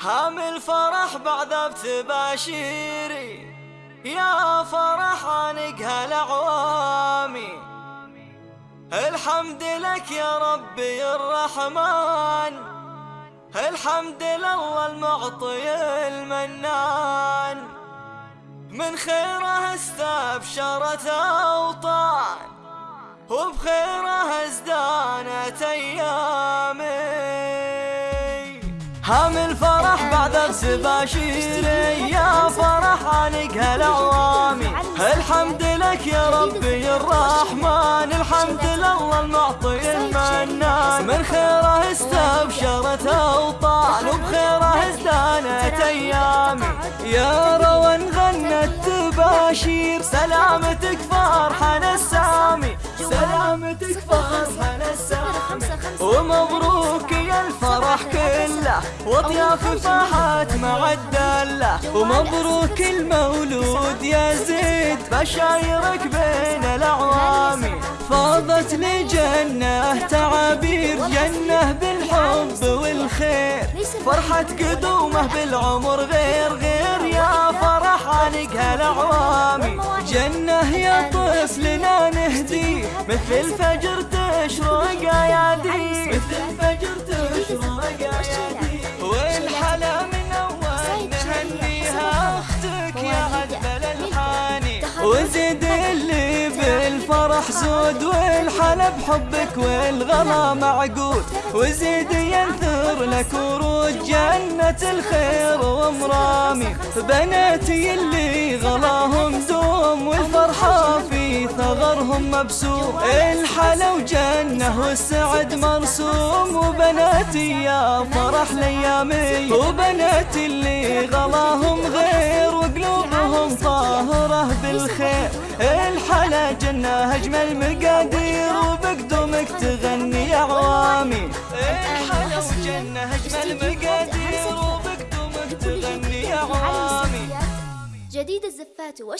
حامل فرح بعد بتباشيري. يا فرح عنق هالعوامي الحمد لك يا ربي الرحمن. الحمد لله المعطي المنان. من خيره استبشرت أوطان وبخيره ازدانت أيامي هم الفرح بعد السباشيري يا فرح عنق هالعوامي الحمد لك يا ربي الرحمن الحمد لله المعطي المنان. من خيره استبشرت أوطان وبخيره ازدانت ايامي يا روان غنت تباشير سلامتك فرحنا السامي سلامتك فرحنا السامي ومبروك يا الفرح كله وأطياف فاحت مع الدلة. ومبروك المولود يا زيد بشايرك بين الأعوام. فاضت لي جنه تعابير جنة بالحب والخير. فرحة قدومه بالعمر غير غير يا فرح عنقها الأعوام. جنة يا طفلنا نهدي مثل الفجر تشرق ايادي مثل الفجر بالفرح زود والحلا بحبك والغلا معقود. وزيد ينثر لك ورود جنة الخير ومرامي. بناتي اللي غلاهم دوم والفرحة في ثغرهم مبسوم. الحلا وجنة والسعد مرسوم. وبناتي يا فرح ليامي. وبناتي اللي غلاهم غير الحلا جنة أجمل مقادير وبقدومك تغني عوامي الحلا وجنة أجمل مقادير وبقدومك تغني عوامي. جديد الزفات